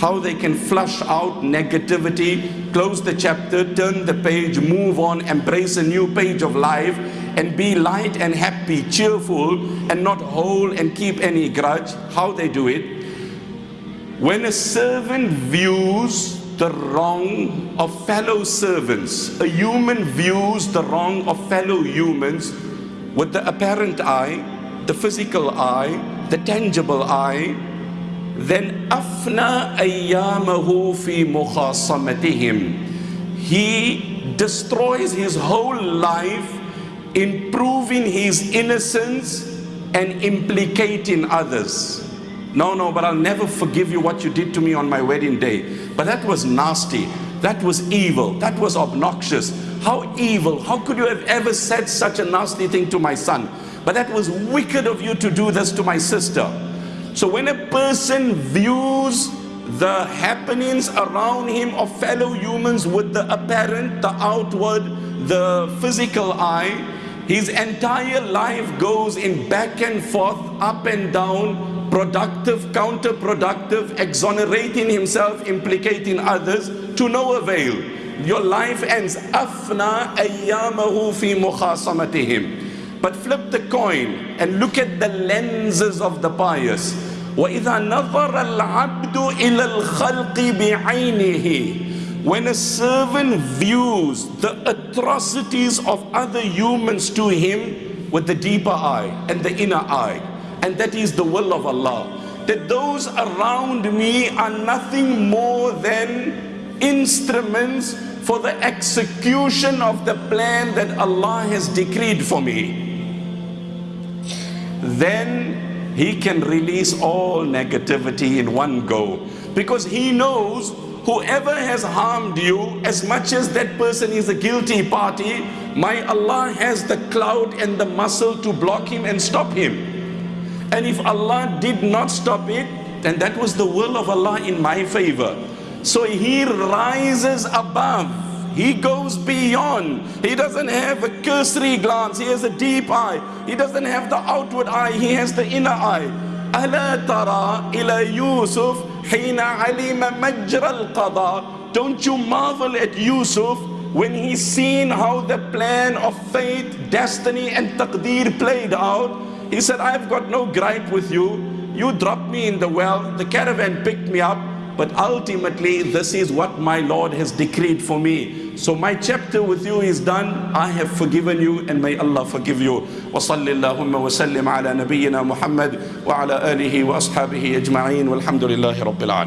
how they can flush out negativity, close the chapter, turn the page, move on, embrace a new page of life, and be light and happy, cheerful, and not hold and keep any grudge. How they do it. When a servant views the wrong of fellow servants, a human views the wrong of fellow humans with the apparent eye, the physical eye, the tangible eye, then afna ayyamahu fi mukhasamatihim. He destroys his whole life in proving his innocence and implicating others. No, no, but I'll never forgive you what you did to me on my wedding day. But that was nasty. That was evil. That was obnoxious. How evil. How could you have ever said such a nasty thing to my son? But that was wicked of you to do this to my sister. So when a person views the happenings around him of fellow humans with the apparent, the outward, the physical eye, his entire life goes in back and forth, up and down, productive, counterproductive, exonerating himself, implicating others, to no avail. Your life ends. Afna ayyamahu fi mukhasamatihim. But flip the coin and look at the lenses of the pious. وَإِذَا نَظَرَ الْعَبْدُ إِلَى الْخَلْقِ بِعَيْنِهِ When a servant views the atrocities of other humans to him with the deeper eye and the inner eye, and that is the will of Allah, that those around me are nothing more than instruments for the execution of the plan that Allah has decreed for me. Then he can release all negativity in one go. Because he knows whoever has harmed you as much as that person is a guilty party my Allah has the clout and the muscle to block him and stop him. And if Allah did not stop it then that was the will of Allah in my favor. So he rises above he goes beyond. He doesn't have a cursory glance. He has a deep eye. He doesn't have the outward eye. He has the inner eye. ألا ترى إلى يوسف حين علم مجرى القضاء Don't you marvel at Yusuf when he seen how the plan of fate, destiny and taqdeer played out? He said, I've got no gripe with you. You dropped me in the well. The caravan picked me up. But ultimately, this is what my Lord has decreed for me. So my chapter with you is done. I have forgiven you and may Allah forgive you. وصل اللهم وسلم على نبينا محمد وعلى آله وأصحابه أجمعين والحمد لله رب العالمين